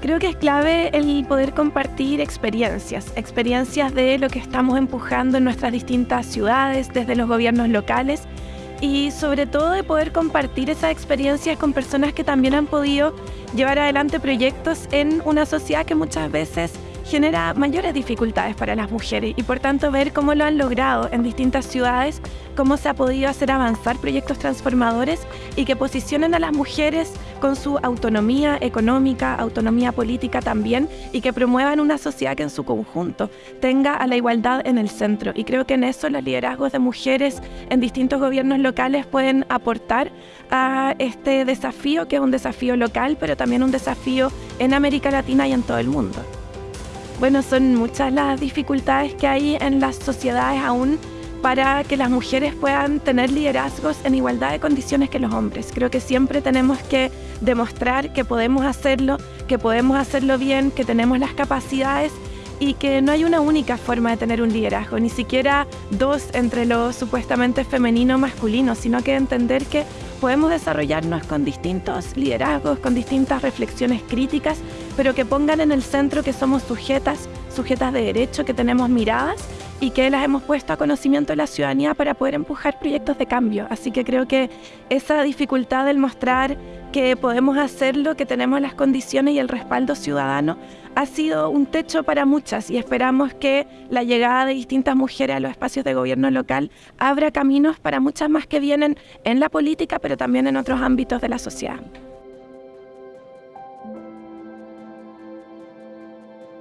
Creo que es clave el poder compartir experiencias, experiencias de lo que estamos empujando en nuestras distintas ciudades, desde los gobiernos locales y sobre todo de poder compartir esas experiencias con personas que también han podido llevar adelante proyectos en una sociedad que muchas veces genera mayores dificultades para las mujeres y por tanto ver cómo lo han logrado en distintas ciudades, cómo se ha podido hacer avanzar proyectos transformadores y que posicionen a las mujeres con su autonomía económica, autonomía política también y que promuevan una sociedad que en su conjunto tenga a la igualdad en el centro. Y creo que en eso los liderazgos de mujeres en distintos gobiernos locales pueden aportar a este desafío, que es un desafío local, pero también un desafío en América Latina y en todo el mundo. Bueno, son muchas las dificultades que hay en las sociedades aún para que las mujeres puedan tener liderazgos en igualdad de condiciones que los hombres. Creo que siempre tenemos que demostrar que podemos hacerlo, que podemos hacerlo bien, que tenemos las capacidades y que no hay una única forma de tener un liderazgo, ni siquiera dos entre lo supuestamente femenino o masculino, sino que entender que podemos desarrollarnos con distintos liderazgos, con distintas reflexiones críticas, pero que pongan en el centro que somos sujetas, sujetas de derecho, que tenemos miradas y que las hemos puesto a conocimiento de la ciudadanía para poder empujar proyectos de cambio. Así que creo que esa dificultad del mostrar que podemos hacerlo, que tenemos las condiciones y el respaldo ciudadano, ha sido un techo para muchas y esperamos que la llegada de distintas mujeres a los espacios de gobierno local abra caminos para muchas más que vienen en la política, pero también en otros ámbitos de la sociedad.